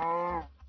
아.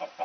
ha, ha.